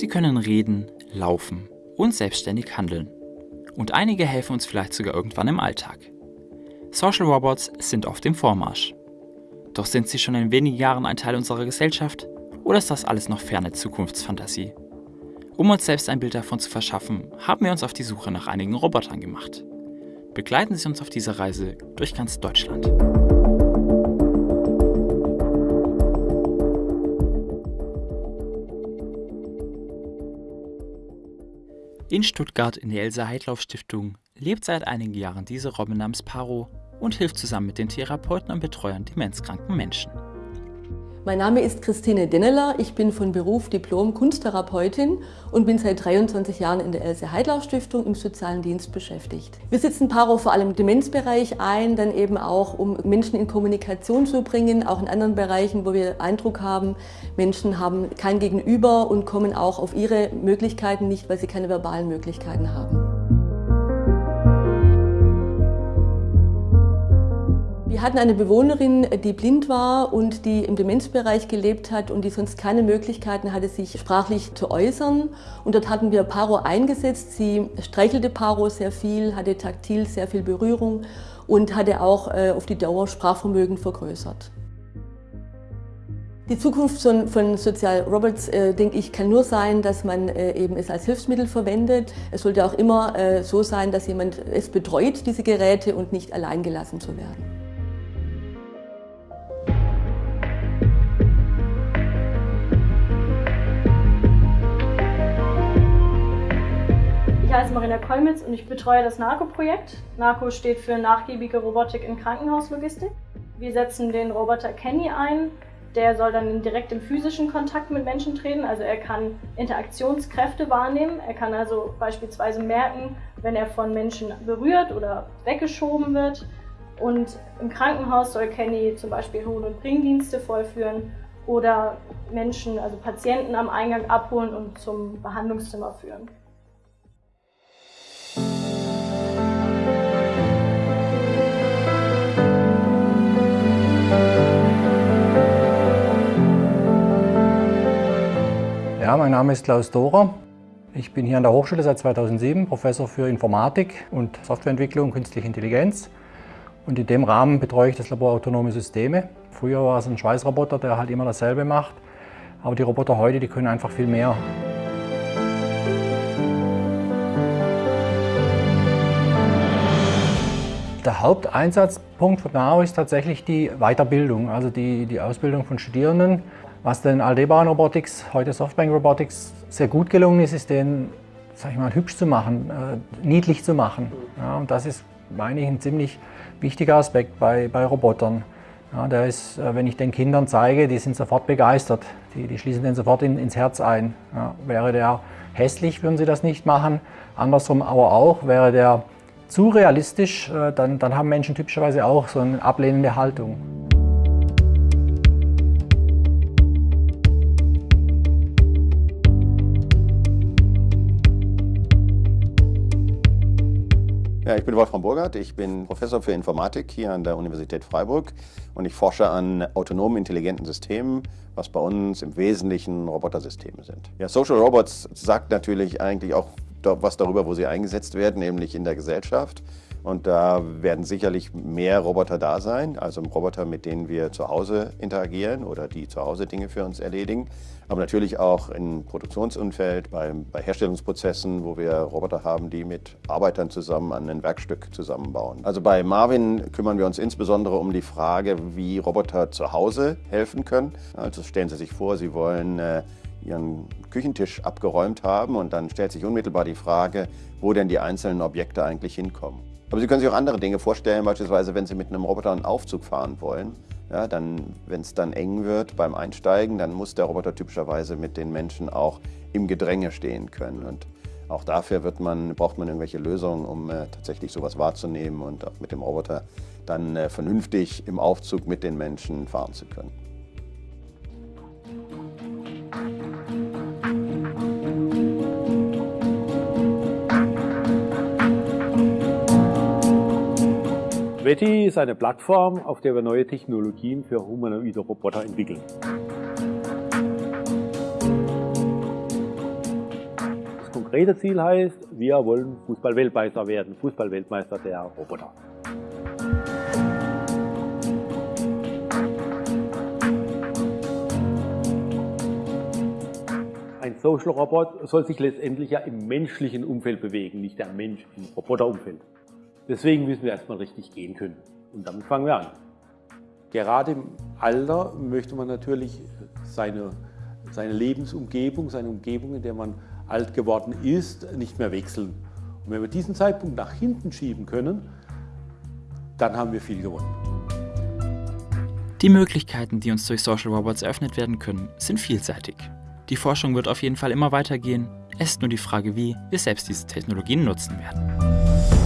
Sie können reden, laufen und selbstständig handeln. Und einige helfen uns vielleicht sogar irgendwann im Alltag. Social Robots sind auf dem Vormarsch. Doch sind sie schon in wenigen Jahren ein Teil unserer Gesellschaft oder ist das alles noch ferne Zukunftsfantasie? Um uns selbst ein Bild davon zu verschaffen, haben wir uns auf die Suche nach einigen Robotern gemacht. Begleiten Sie uns auf dieser Reise durch ganz Deutschland. In Stuttgart in der Elsa Heidlauf Stiftung lebt seit einigen Jahren diese Robin namens Paro und hilft zusammen mit den Therapeuten und Betreuern demenzkranken Menschen. Mein Name ist Christine Denneler, ich bin von Beruf Diplom-Kunsttherapeutin und bin seit 23 Jahren in der Else Heidlauf Stiftung im sozialen Dienst beschäftigt. Wir setzen Paro vor allem im Demenzbereich ein, dann eben auch um Menschen in Kommunikation zu bringen, auch in anderen Bereichen, wo wir Eindruck haben, Menschen haben kein Gegenüber und kommen auch auf ihre Möglichkeiten nicht, weil sie keine verbalen Möglichkeiten haben. Wir hatten eine Bewohnerin, die blind war und die im Demenzbereich gelebt hat und die sonst keine Möglichkeiten hatte, sich sprachlich zu äußern. Und dort hatten wir Paro eingesetzt. Sie streichelte Paro sehr viel, hatte taktil sehr viel Berührung und hatte auch äh, auf die Dauer Sprachvermögen vergrößert. Die Zukunft von, Sozial Robots, äh, denke ich, kann nur sein, dass man äh, eben es als Hilfsmittel verwendet. Es sollte auch immer äh, so sein, dass jemand es betreut, diese Geräte, und nicht allein gelassen zu werden. Heiße Marina Kolmitz und ich betreue das NARCO-Projekt. NARCO steht für Nachgiebige Robotik in Krankenhauslogistik. Wir setzen den Roboter Kenny ein. Der soll dann direkt im physischen Kontakt mit Menschen treten. Also er kann Interaktionskräfte wahrnehmen. Er kann also beispielsweise merken, wenn er von Menschen berührt oder weggeschoben wird. Und im Krankenhaus soll Kenny zum Beispiel Hol- und Bringdienste vollführen oder Menschen, also Patienten am Eingang abholen und zum Behandlungszimmer führen. Ja, mein Name ist Klaus Dorer. Ich bin hier an der Hochschule seit 2007 Professor für Informatik und Softwareentwicklung und Künstliche Intelligenz. Und in dem Rahmen betreue ich das Labor Autonome Systeme. Früher war es ein Schweißroboter, der halt immer dasselbe macht. Aber die Roboter heute, die können einfach viel mehr. Der Haupteinsatzpunkt von NAO ist tatsächlich die Weiterbildung, also die, die Ausbildung von Studierenden. Was den Aldebaran Robotics, heute Softbank Robotics, sehr gut gelungen ist, ist den, sag ich mal, hübsch zu machen, äh, niedlich zu machen. Ja, und das ist, meine ich, ein ziemlich wichtiger Aspekt bei, bei Robotern. Ja, der ist, äh, wenn ich den Kindern zeige, die sind sofort begeistert. Die, die schließen den sofort in, ins Herz ein. Ja, wäre der hässlich, würden sie das nicht machen. Andersrum aber auch, wäre der zu realistisch, äh, dann, dann haben Menschen typischerweise auch so eine ablehnende Haltung. Ich bin Wolfram Burgert, ich bin Professor für Informatik hier an der Universität Freiburg und ich forsche an autonomen intelligenten Systemen, was bei uns im Wesentlichen Robotersysteme sind. Ja, Social Robots sagt natürlich eigentlich auch was darüber, wo sie eingesetzt werden, nämlich in der Gesellschaft. Und da werden sicherlich mehr Roboter da sein, also Roboter, mit denen wir zu Hause interagieren oder die zu Hause Dinge für uns erledigen. Aber natürlich auch im Produktionsumfeld, bei, bei Herstellungsprozessen, wo wir Roboter haben, die mit Arbeitern zusammen an ein Werkstück zusammenbauen. Also bei Marvin kümmern wir uns insbesondere um die Frage, wie Roboter zu Hause helfen können. Also stellen Sie sich vor, Sie wollen äh, Ihren Küchentisch abgeräumt haben und dann stellt sich unmittelbar die Frage, wo denn die einzelnen Objekte eigentlich hinkommen. Aber Sie können sich auch andere Dinge vorstellen, beispielsweise wenn Sie mit einem Roboter einen Aufzug fahren wollen. Ja, dann, wenn es dann eng wird beim Einsteigen, dann muss der Roboter typischerweise mit den Menschen auch im Gedränge stehen können. Und auch dafür man, braucht man irgendwelche Lösungen, um äh, tatsächlich sowas wahrzunehmen und auch mit dem Roboter dann äh, vernünftig im Aufzug mit den Menschen fahren zu können. Veti ist eine Plattform, auf der wir neue Technologien für humanoide Roboter entwickeln. konkrete Ziel heißt, wir wollen Fußball-Weltmeister werden, Fußball-Weltmeister der Roboter. Ein Social Robot soll sich letztendlich ja im menschlichen Umfeld bewegen, nicht der Mensch im Roboterumfeld. Deswegen müssen wir erstmal richtig gehen können. Und damit fangen wir an. Gerade im Alter möchte man natürlich seine, seine Lebensumgebung, seine Umgebung, in der man alt geworden ist, nicht mehr wechseln. Und wenn wir diesen Zeitpunkt nach hinten schieben können, dann haben wir viel gewonnen. Die Möglichkeiten, die uns durch Social Robots eröffnet werden können, sind vielseitig. Die Forschung wird auf jeden Fall immer weitergehen. Es ist nur die Frage, wie wir selbst diese Technologien nutzen werden.